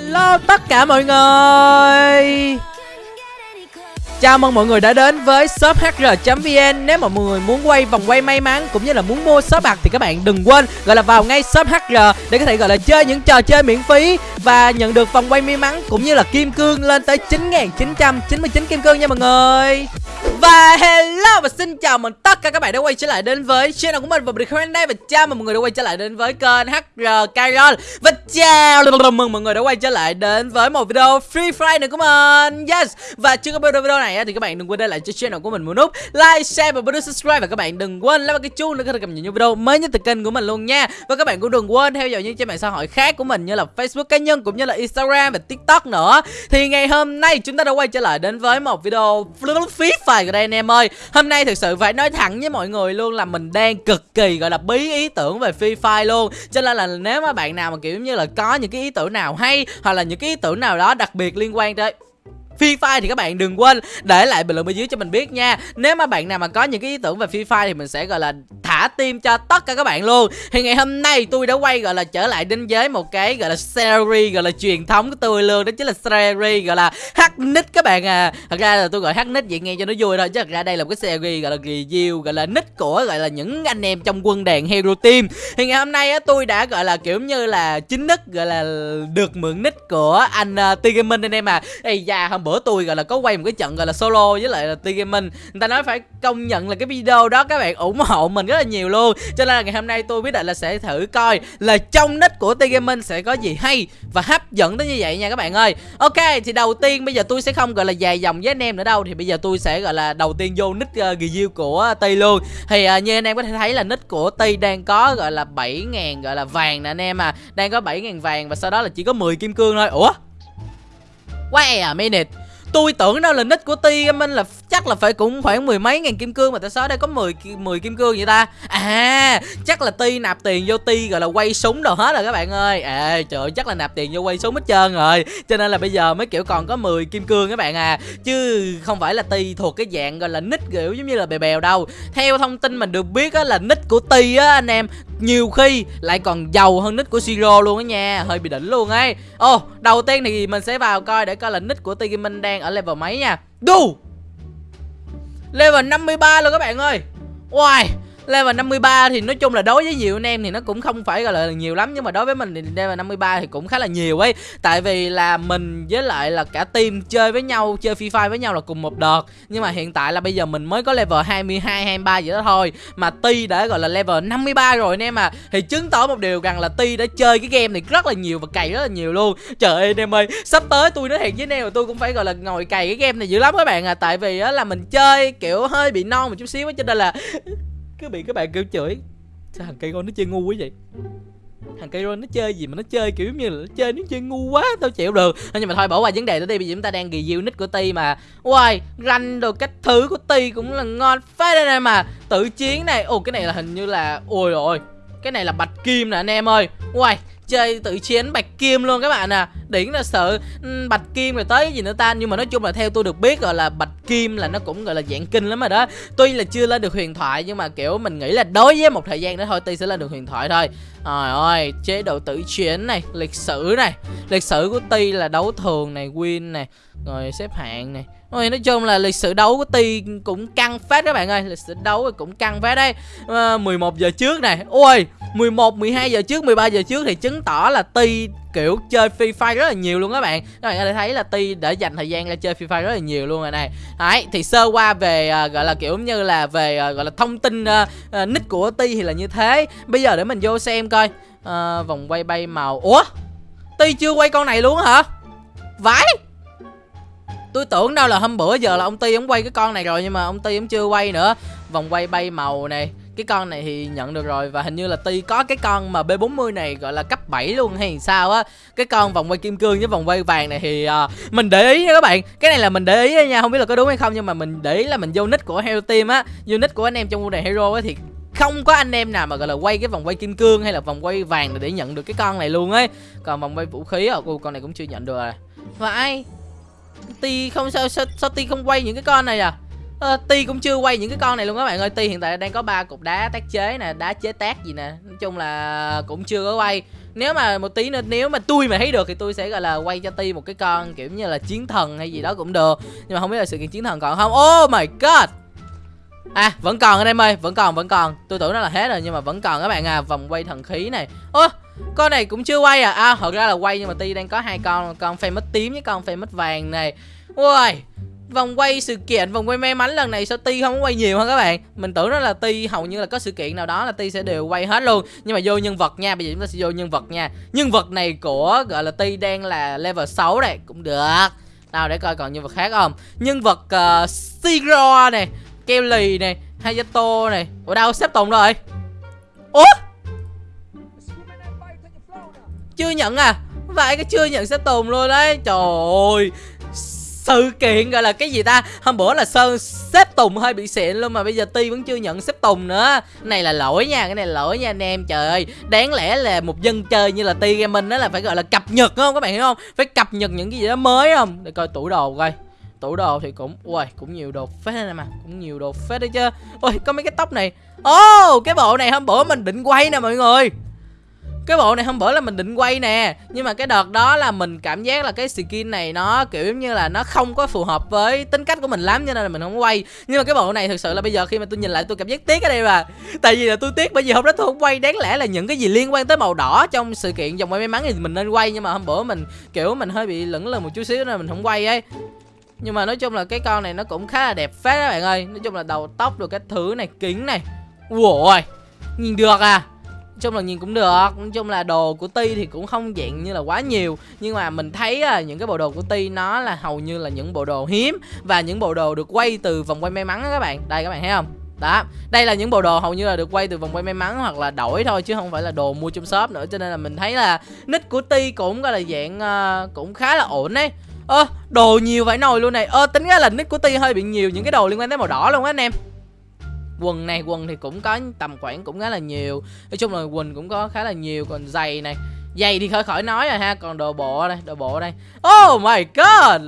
Hello tất cả mọi người. Chào mừng mọi người đã đến với shop hr.vn Nếu mà mọi người muốn quay vòng quay may mắn cũng như là muốn mua shop bạc thì các bạn đừng quên gọi là vào ngay shop hr để có thể gọi là chơi những trò chơi miễn phí và nhận được vòng quay may mắn cũng như là kim cương lên tới 9.999 kim cương nha mọi người. Và hello và xin chào mừng tất cả các bạn đã quay trở lại đến với channel của mình và mình đây và chào mừng mọi người đã quay trở lại đến với kênh HR Carol. Và chào mừng mọi người đã quay trở lại đến với một video Free Fire nữa của mình. Yes. Và trước cái video này thì các bạn đừng quên để lại cho channel của mình một nút like, share và bấm subscribe. Và các bạn đừng quên like cái chuông để có thể cập nhật những video mới nhất từ kênh của mình luôn nha. Và các bạn cũng đừng quên theo dõi những trang mạng xã hội khác của mình như là Facebook cá nhân cũng như là Instagram và TikTok nữa. Thì ngày hôm nay chúng ta đã quay trở lại đến với một video Free Fire ở đây anh em ơi. Hôm nay thực sự phải nói thẳng với mọi người luôn là mình đang cực kỳ, gọi là, bí ý tưởng về Free Fire luôn. Cho nên là nếu mà bạn nào mà, kiểu như là, có những cái ý tưởng nào hay Hoặc là những cái ý tưởng nào đó đặc biệt liên quan tới Free Fire thì các bạn đừng quên để lại bình luận bên dưới cho mình biết nha Nếu mà bạn nào mà có những cái ý tưởng về Free Fire thì mình sẽ gọi là thả tim cho tất cả các bạn luôn Thì ngày hôm nay tôi đã quay gọi là trở lại đến với một cái gọi là series gọi là truyền thống của tôi luôn Đó chính là series gọi là hack nick các bạn à Thật ra là tôi gọi hack nick vậy nghe cho nó vui thôi Chứ thật ra đây là một cái series gọi là review gọi là nick của gọi là những anh em trong quân đàn Hero Team Thì ngày hôm nay á tôi đã gọi là kiểu như là chính nick gọi là được mượn nick của anh uh, T Gaming anh em à Ây da hôm bữa tôi gọi là có quay một cái trận gọi là solo với lại là T Gaming. Người ta nói phải công nhận là cái video đó các bạn ủng hộ mình rất là nhiều luôn. Cho nên là ngày hôm nay tôi quyết định là sẽ thử coi là trong nick của T Gaming sẽ có gì hay và hấp dẫn tới như vậy nha các bạn ơi. Ok thì đầu tiên bây giờ tôi sẽ không gọi là dài dòng với anh em nữa đâu. Thì bây giờ tôi sẽ gọi là đầu tiên vô nick uh, review của ờ, T luôn. Thì uh, như anh em có thể thấy là nick của T đang có gọi là 7.000 gọi là vàng nè anh em à. Đang có 7.000 vàng và sau đó là chỉ có 10 kim cương thôi. Ủa? Wait a e à, minute Tôi tưởng đâu là nick của Ti Minh là chắc là phải cũng khoảng mười mấy ngàn kim cương mà tại sao đây có 10 10 kim cương vậy ta? À, chắc là Ti nạp tiền vô Ti gọi là quay súng đồ hết rồi các bạn ơi. À, trời ơi, chắc là nạp tiền vô quay súng hết trơn rồi. Cho nên là bây giờ mới kiểu còn có 10 kim cương các bạn à. Chứ không phải là Ti thuộc cái dạng gọi là nick kiểu giống như là bè bèo đâu. Theo thông tin mình được biết á là nick của Ti á anh em nhiều khi lại còn giàu hơn nick của Siro luôn á nha. Hơi bị đỉnh luôn ấy. Ô oh, đầu tiên thì mình sẽ vào coi để coi là nick của Tiki Minh đang ở level mấy nha. Du level 53 luôn các bạn ơi. Wow level 53 thì nói chung là đối với nhiều anh em thì nó cũng không phải gọi là nhiều lắm, nhưng mà đối với mình thì level 53 thì cũng khá là nhiều ấy. Tại vì là mình với lại là cả team chơi với nhau, chơi free fire với nhau là cùng một đợt. Nhưng mà hiện tại là bây giờ mình mới có level 22 23 vậy đó thôi. Mà Ti đã gọi là level 53 rồi anh em à. Thì chứng tỏ một điều rằng là Ti đã chơi cái game này rất là nhiều và cày rất là nhiều luôn. Trời ơi, anh em ơi, sắp tới tôi nói thiệt với anh em là tôi cũng phải gọi là ngồi cày cái game này dữ lắm các bạn à. Tại vì á là mình chơi kiểu hơi bị non một chút xíu cho nên là cứ bị các bạn kêu chửi. Sao thằng cây con nó chơi ngu quá vậy? Thằng cây nó chơi gì mà nó chơi kiểu như là nó chơi nó chơi ngu quá, tao chịu được. Nhưng mà thôi, bỏ qua vấn đề đó đi, bây giờ chúng ta đang review nick của ti mà. Ui ranh đồ cách thứ của ti cũng là ngon phết đây này mà. Tự chiến này, ồ, cái này là hình như là, ôi rồi cái này là bạch kim nè anh em ơi. Ui chơi tự chiến bạch kim luôn các bạn à. Điển là sợ ừ, bạch kim rồi tới cái gì nữa ta nhưng mà nói chung là theo tôi được biết gọi là bạch kim là nó cũng gọi là dạng kinh lắm rồi đó. Tuy là chưa lên được huyền thoại nhưng mà kiểu mình nghĩ là đối với một thời gian nữa thôi ti sẽ lên được huyền thoại thôi. Trời ơi chế độ tự chiến này lịch sử này. Lịch sử của ti là đấu thường này win này rồi xếp hạng này. Ôi, nói chung là lịch sử đấu của Ti cũng căng phết các bạn ơi. Lịch sử đấu cũng căng phết đấy. Ờ, à, 11 giờ trước này. Ôi 11, 12 giờ trước, 13 giờ trước thì chứng tỏ là Ti kiểu chơi Free Fire rất là nhiều luôn các bạn. Các bạn có thể thấy là Ti đã dành thời gian ra chơi Free Fire rất là nhiều luôn rồi này. Đấy, thì sơ qua về uh, gọi là kiểu như là về uh, gọi là thông tin uh, uh, nick của Ti thì là như thế. Bây giờ để mình vô xem coi. Uh, Vòng quay bay màu. Ủa? Ti chưa quay con này luôn hả? Vãi! Tôi tưởng đâu là hôm bữa giờ là ông Ti ông quay cái con này rồi nhưng mà ông Ti ông chưa quay nữa. Vòng quay bay màu này, cái con này thì nhận được rồi và hình như là Ti có cái con mà B40 này gọi là cấp 7 luôn hay sao á. Cái con vòng quay kim cương với vòng quay vàng này thì uh, mình để ý nha các bạn. Cái này là mình để ý nha, không biết là có đúng hay không nhưng mà mình để ý là mình vô nick của Hero Team á, vô nick của anh em trong này Hero á thì không có anh em nào mà gọi là quay cái vòng quay kim cương hay là vòng quay vàng để nhận được cái con này luôn ấy. Còn vòng quay vũ khí ở cô con này cũng chưa nhận được rồi. Và ai Ti không sao sao, sao Ti không quay những cái con này à à, Ti cũng chưa quay những cái con này luôn các bạn ơi. Ti hiện tại đang có ba cục đá tác chế nè Đá chế tác gì nè. Nói chung là cũng chưa có quay. Nếu mà một tí nữa nếu mà tôi mà thấy được thì tôi sẽ gọi là quay cho ti một cái con kiểu như là chiến thần hay gì đó cũng được. Nhưng mà không biết là sự kiện chiến thần còn không. Oh my god! À vẫn còn anh em ơi Vẫn còn vẫn còn. Tôi tưởng nó là hết rồi nhưng mà vẫn còn các bạn à. Vòng quay thần khí này. Ơ con này cũng chưa quay à? À thật ra là quay nhưng mà Ti đang có hai con Con mất tím với con mất vàng này. Ui Vòng quay sự kiện, vòng quay may mắn lần này sao Ti không có quay nhiều hơn các bạn? Mình tưởng đó là Ti hầu như là có sự kiện nào đó là Ti sẽ đều quay hết luôn. Nhưng mà vô nhân vật nha, bây giờ chúng ta sẽ vô nhân vật nha. Nhân vật này của gọi là Ti đang là level 6 này, cũng được. Nào để coi còn nhân vật khác không? Nhân vật ờ, uh, Sigro này keo lì này Hayato này. Ở đâu xếp tùng rồi? Ủa? Chưa nhận à? Vậy cái chưa nhận xếp tùng luôn đấy. Trời ơi sự kiện gọi là cái gì ta? Hôm bữa là sơn xếp tùng hơi bị xịn luôn mà bây giờ ti vẫn chưa nhận xếp tùng nữa. Này là lỗi nha cái này là lỗi nha anh em. Trời ơi đáng lẽ là một dân chơi như là ti gaming đó là phải gọi là cập nhật không các bạn hiểu không? Phải cập nhật những cái gì đó mới không? Để coi tủ đồ coi. Tủ đồ thì cũng ui cũng nhiều đồ phết này mà cũng nhiều đồ phết đấy chứ. Ui có mấy cái tóc này. Ô oh, cái bộ này hôm bữa mình định quay nè mọi người cái bộ này hôm bữa là mình định quay nè. Nhưng mà cái đợt đó là mình cảm giác là cái skin này nó, kiểu giống như là nó không có phù hợp với tính cách của mình lắm, cho nên là mình không quay. Nhưng mà cái bộ này thực sự là bây giờ khi mà tôi nhìn lại tôi cảm giác tiếc ở đây mà. Tại vì là tôi tiếc bởi vì hôm đó tôi không quay. Đáng lẽ là những cái gì liên quan tới màu đỏ trong sự kiện vòng quay may mắn thì mình nên quay. Nhưng mà hôm bữa mình, kiểu mình hơi bị lẫn lờ một chút xíu nên mình không quay ấy. Nhưng mà nói chung là cái con này nó cũng khá là đẹp phết các bạn ơi. Nói chung là đầu tóc rồi cái thứ này, kính này. Ui nhìn được à? Chung là nhìn cũng được nói chung là đồ của ti thì cũng không dạng như là quá nhiều. Nhưng mà mình thấy à, những cái bộ đồ của ti nó là hầu như là những bộ đồ hiếm và những bộ đồ được quay từ vòng quay may mắn đó các bạn. Đây các bạn thấy không? Đó đây là những bộ đồ hầu như là được quay từ vòng quay may mắn hoặc là đổi thôi chứ không phải là đồ mua trong shop nữa. Cho nên là mình thấy là nick của ti cũng gọi là dạng uh, cũng khá là ổn đấy ơ đồ nhiều vải nồi luôn này. Ơ tính ra là nick của ti hơi bị nhiều những cái đồ liên quan tới màu đỏ luôn á anh em quần này quần thì cũng có tầm khoảng cũng khá là nhiều. Nói chung là quần cũng có khá là nhiều còn giày này giày thì khỏi khỏi nói rồi ha còn đồ bộ đây đồ bộ đây. Oh my god!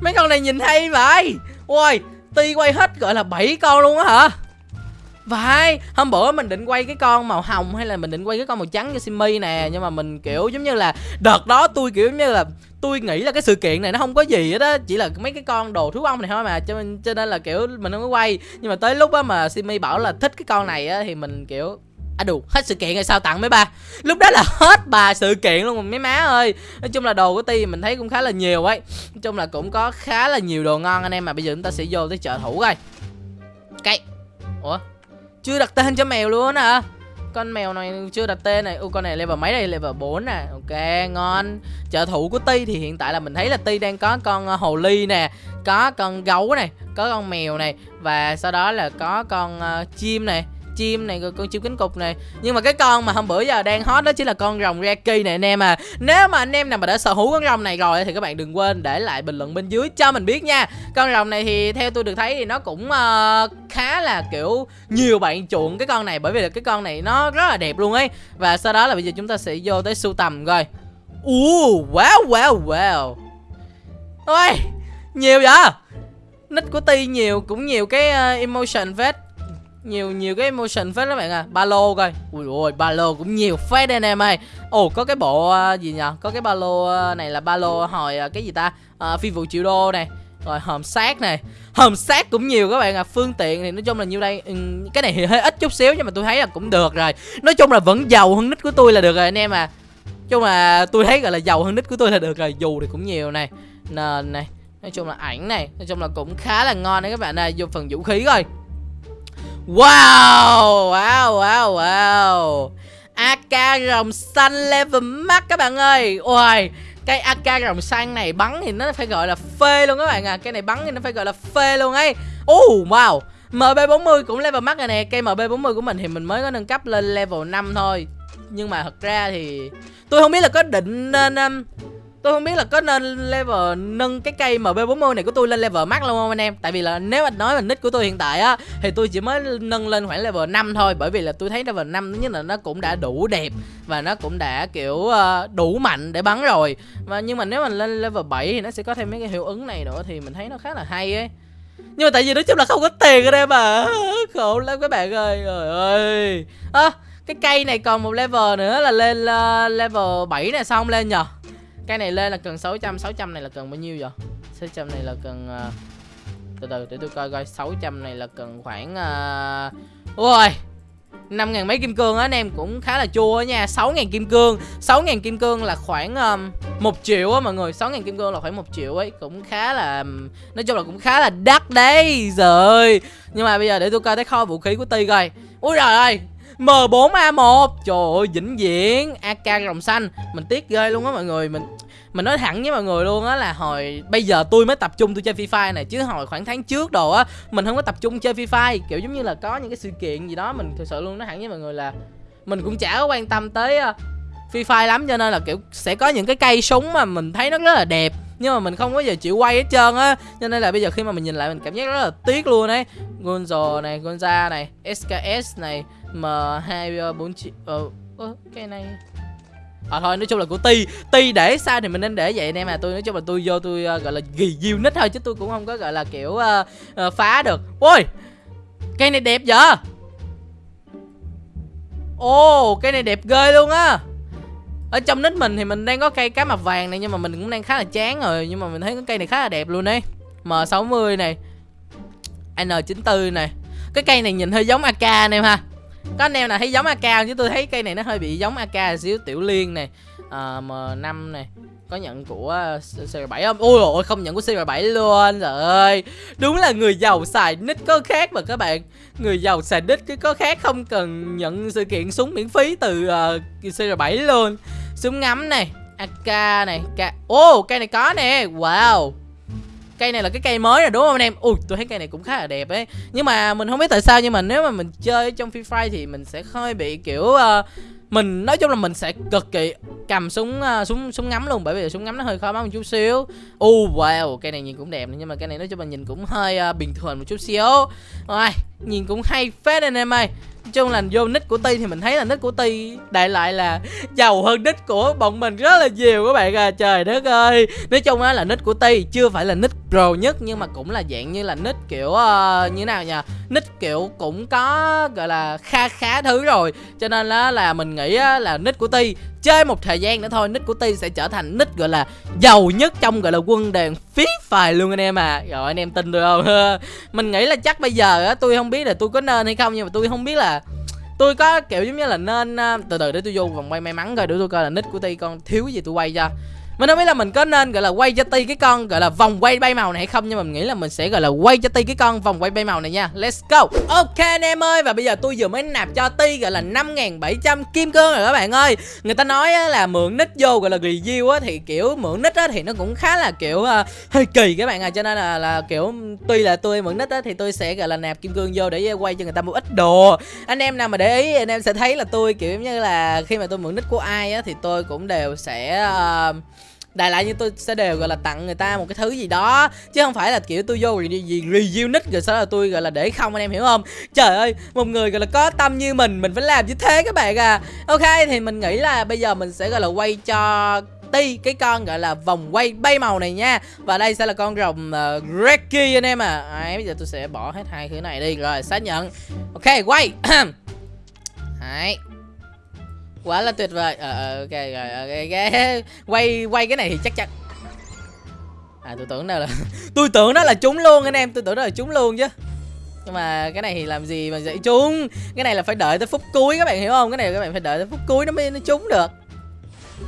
Mấy con này nhìn hay vậy. Ôi ti quay hết gọi là 7 con luôn á hả? Vậy, hôm bữa mình định quay cái con màu hồng hay là mình định quay cái con màu trắng cho Simi nè Nhưng mà mình kiểu giống như là Đợt đó tôi kiểu giống như là tôi nghĩ là cái sự kiện này nó không có gì hết á, chỉ là mấy cái con đồ thú ông này thôi mà, cho nên cho nên là, kiểu, mình không có quay. Nhưng mà tới lúc á mà simi bảo là thích cái con này á, thì mình, kiểu à đủ hết sự kiện rồi sao tặng mấy ba? Lúc đó là hết bà sự kiện luôn, mấy má ơi. Nói chung là đồ của ti mình thấy cũng khá là nhiều ấy. Nói chung là cũng có khá là nhiều đồ ngon anh em mà bây giờ chúng ta sẽ vô tới chợ thủ coi. Cây ủa, chưa đặt tên cho mèo luôn hả? Con mèo này chưa đặt tên này. Ui con này level mấy đây? Level 4 nè. Ok ngon. Trợ thủ của Ti thì hiện tại là mình thấy là Ti đang có con ờ, hồ ly nè Có con gấu này Có con mèo này Và sau đó là có con uh, chim này chim này rồi con chim cánh cụt này. Nhưng mà cái con mà hôm bữa giờ đang hot đó chính là con rồng Reki này anh em à. Nếu mà anh em nào mà đã sở hữu con rồng này rồi thì các bạn đừng quên để lại bình luận bên dưới cho mình biết nha. Con rồng này thì theo tôi được thấy thì nó cũng uh, khá là kiểu nhiều bạn chuộng cái con này bởi vì là cái con này nó rất là đẹp luôn ấy. Và sau đó là bây giờ chúng ta sẽ vô tới sưu tầm coi. Uh, wow wow wow. Ôi nhiều vậy? Nick của ti nhiều cũng nhiều cái uh, emotion vết nhiều nhiều cái emotion phết các bạn à. Ba lô coi. Ui ôi ba lô cũng nhiều phết anh em ơi. Ồ có cái bộ uh, gì nhở có cái ba lô uh, này là ba lô hồi uh, cái gì ta? Uh, phi vụ triệu đô này. Rồi hòm sát này. Hòm sát cũng nhiều các bạn à. Phương tiện thì nói chung là nhiêu đây ừ, cái này thì hơi ít chút xíu nhưng mà tôi thấy là cũng được rồi. Nói chung là vẫn giàu hơn nít của tôi là được rồi anh em à. Chung là tôi thấy gọi là giàu hơn nít của tôi là được rồi. Dù thì cũng nhiều này. Nền này. Nói chung là ảnh này. Nói chung là cũng khá là ngon đấy các bạn ơi. Vô phần vũ khí coi. Wow Wow wow wow. AK rồng xanh level max các bạn ơi. Ôi Cái AK rồng xanh này bắn thì nó phải gọi là phê luôn các bạn à. Cái này bắn thì nó phải gọi là phê luôn ấy. Oh wow. MB40 cũng level max rồi nè. Cây MB40 của mình thì mình mới có nâng cấp lên level 5 thôi. Nhưng mà thật ra thì Tôi không biết là có định nên um, Tôi không biết là có nên level nâng cái cây MB40 này của tôi lên level max luôn không anh em? Tại vì là nếu mà nói về nick của tôi hiện tại á Thì tôi chỉ mới nâng lên khoảng level 5 thôi Bởi vì là tôi thấy level 5 thứ nhất là nó cũng đã đủ đẹp Và nó cũng đã kiểu ờ, đủ mạnh để bắn rồi. Và Nhưng mà nếu mà lên level 7 thì nó sẽ có thêm mấy cái hiệu ứng này nữa Thì mình thấy nó khá là hay ấy. Nhưng mà tại vì nói chung là không có tiền ở đây mà. Khổ lắm các bạn ơi trời ơi. À, cái cây này còn một level nữa là lên uh, level 7 này xong lên nhờ? Cái này lên là cần 600 600 này là cần bao nhiêu vậy? 600 này là cần uh, từ từ để tôi coi coi 600 này là cần khoảng uh... ôi năm ngàn mấy kim cương á anh em cũng khá là chua nha. 6 ngàn kim cương 6 ngàn kim cương là khoảng à, um, 1 triệu á mọi người. 6 ngàn kim cương là khoảng một triệu ấy cũng khá là nói chung là cũng khá là đắt đấy rồi nhưng mà bây giờ để tôi coi cái kho vũ khí của ti coi. Úi trời ơi M4A1 Trời ơi, vĩnh viễn. AK rồng xanh. Mình tiếc ghê luôn á mọi người. Mình mình nói thẳng với mọi người luôn á là hồi, bây giờ tôi mới tập trung tôi chơi Free Fire này. Chứ hồi khoảng tháng trước đồ á, mình không có tập trung chơi Free Fire. Kiểu giống như là có những cái sự kiện gì đó mình thực sự luôn nói thẳng với mọi người là mình cũng chả có quan tâm tới fifa Free Fire lắm. Cho nên là, kiểu, sẽ có những cái cây súng mà mình thấy nó rất là đẹp, nhưng mà mình không có giờ chịu quay hết trơn á. Cho nên là bây giờ khi mà mình nhìn lại mình cảm giác rất là tiếc luôn đấy Gonzo này, Gonza này SKS này M2 4 uh, cái này. À thôi nói chung là của ti. Ti để sao thì mình nên để vậy anh em à. Tôi nói chung là tôi vô tôi uh, gọi là ghi diêu nít thôi chứ tôi cũng không có gọi là kiểu uh, uh, phá được. Ôi! Cây này đẹp vậy? Ồ cây này đẹp ghê luôn á. Ở trong nít mình thì mình đang có cây cá mập vàng này nhưng mà mình cũng đang khá là chán rồi. Nhưng mà mình thấy cái cây này khá là đẹp luôn đấy M60 này N94 này. Cái cây này nhìn hơi giống AK anh em ha có anh em nào thấy giống AK chứ tôi thấy cây này nó hơi bị giống AK xíu. Tiểu liên này M5 này có nhận của ờ, CR7 không? Ôi ôi không nhận của CR7 luôn Trời ơi. Đúng là người giàu xài nick có khác mà các bạn. Người giàu xài nick cái có khác Không cần nhận sự kiện súng miễn phí từ ờ, uh, CR7 luôn. Súng ngắm này AK này Ô oh, cây này có nè. Wow cây này là cái cây mới rồi đúng không anh em? Ui tôi thấy cây này cũng khá là đẹp ấy. Nhưng mà mình không biết tại sao nhưng mà nếu mà mình chơi trong free fire thì mình sẽ hơi bị kiểu uh, mình nói chung là mình sẽ cực kỳ cầm súng uh, súng súng ngắm luôn bởi vì súng ngắm nó hơi khó bắn một chút xíu. U uh, wow cây này nhìn cũng đẹp nhưng mà cây này nói chung là nhìn cũng hơi uh, bình thường một chút xíu. Rồi nhìn cũng hay phết anh em ơi chung là vô nick của Ti thì mình thấy là nick của Ti đại lại là giàu hơn nick của bọn mình rất là nhiều các bạn à. Trời đất ơi. Nói chung á là nick của Ti chưa phải là nick pro nhất nhưng mà cũng là dạng như là nick kiểu uh, như nào nhỉ nick kiểu cũng có gọi là kha khá thứ rồi. Cho nên là là mình nghĩ á, là nick của Ti chơi một thời gian nữa thôi, nick của Ti sẽ trở thành nick gọi là giàu nhất trong gọi là quân đoàn phí phài luôn anh em à. Rồi anh em tin được không? Mình nghĩ là chắc bây giờ á, tôi không biết là tôi có nên hay không, nhưng mà tôi không biết là tôi có kiểu giống như là nên à, từ từ để tôi vô vòng quay may mắn coi, để tôi coi là nick của ti con thiếu gì tôi quay cho mình không biết là mình có nên gọi là quay cho ti cái con gọi là vòng quay bay màu này hay không? Nhưng mà mình nghĩ là mình sẽ gọi là quay cho ti cái con vòng quay bay màu này nha. Let's go. Ok anh em ơi và bây giờ tôi vừa mới nạp cho ti gọi là 5.700 kim cương rồi các bạn ơi. Người ta nói là mượn nick vô gọi là review á thì kiểu mượn nick á thì nó cũng khá là kiểu uh, hơi kỳ các bạn à. Cho nên là là kiểu tuy là tôi mượn nick á thì tôi sẽ gọi là nạp kim cương vô để quay cho người ta một ít đồ. Anh em nào mà để ý anh em sẽ thấy là tôi kiểu như là khi mà tôi mượn nick của ai á thì tôi cũng đều sẽ uh, đại loại như tôi sẽ đều gọi là tặng người ta một cái thứ gì đó. Chứ không phải là kiểu tôi vô gì review nick rồi sau đó là tôi gọi là để không anh em hiểu không? Trời ơi một người gọi là có tâm như mình mình phải làm như thế các bạn à. Ok thì mình nghĩ là bây giờ mình sẽ gọi là quay cho ti cái con gọi là vòng quay bay màu này nha. Và đây sẽ là con rồng ờ, uh, Reki anh em à. Đấy, bây giờ tôi sẽ bỏ hết hai thứ này đi rồi xác nhận. Ok quay. Đấy quá là tuyệt vời. Ờ, uh, ok rồi ok ok. Quay quay cái này thì chắc chắn. À tôi tưởng đâu là tôi tưởng đó là chúng luôn anh em tôi tưởng đó là chúng luôn chứ. Nhưng mà cái này thì làm gì mà dạy chúng? Cái này là phải đợi tới phút cuối các bạn hiểu không? Cái này các bạn phải đợi tới phút cuối nó mới nó trúng được.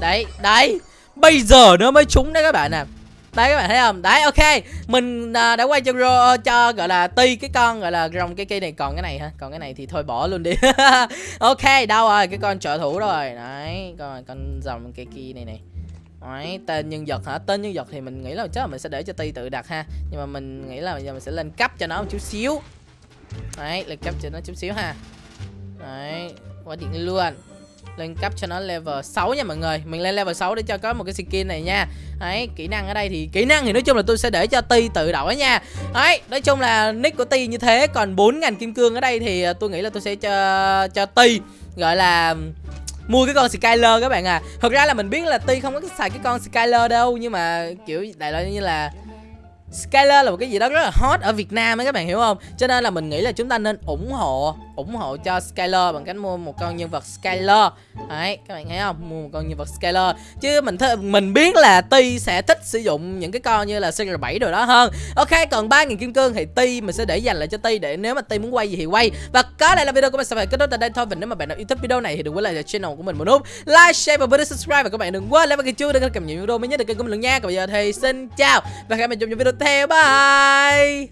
Đấy đấy. Bây giờ nó mới trúng đấy các bạn à đấy các bạn thấy không? Đấy ok. Mình à, đã quay cho ro cho gọi là ti cái con gọi là rồng cái cây này. Còn cái này hả? Còn cái này thì thôi bỏ luôn đi. Ok đâu rồi? Cái con trợ thủ rồi. Đấy con con rồng cây kia này này Đấy, tên nhân vật hả? Tên nhân vật thì mình nghĩ là chắc là mình sẽ để cho Ti tự đặt ha. Nhưng mà mình nghĩ là bây giờ mình sẽ lên cấp cho nó một chút xíu. Đấy, lên cấp cho nó chút xíu ha. Đấy, qua điện luôn lên cấp cho nó level 6 nha mọi người. Mình lên level 6 để cho có một cái skin này nha. Đấy, kỹ năng ở đây thì kỹ năng thì nói chung là tôi sẽ để cho ti tự đổi nha. Đấy, nói chung là nick của ti như thế, còn 4.000 kim cương ở đây thì à, tôi nghĩ là tôi sẽ cho cho ti, gọi là, mua cái con Skyler các bạn à. Thật ra là mình biết là Ti không có xài cái con Skyler đâu, Nhưng mà, kiểu, đại loại như là Skyler là một cái gì đó rất là hot ở Việt Nam ấy các bạn hiểu không? Cho nên là mình nghĩ là chúng ta nên ủng hộ ủng hộ cho Skyler bằng cách mua một con nhân vật Skyler. Đấy, các bạn thấy không? Mua một con nhân vật Skyler. Chứ mình th- mình biết là Ti sẽ thích sử dụng những cái con như là CR7 rồi đó hơn. Ok, còn 3.000 kim cương thì Ti mình sẽ để dành lại cho Ti để nếu mà Ti muốn quay gì thì quay. Và có đây là video của mình. Sẽ phải kết thúc tại đây thôi. Và nếu mà bạn nào yêu thích video này thì đừng quên like channel của mình một nút. Like, share và bấm subscribe. Và các bạn đừng quên like và cái chuông để cập nhật video mới nhất được kênh của mình luôn nha. Còn bây giờ thì xin chào và hẹn gặp lại trong những video tiếp theo. Bye!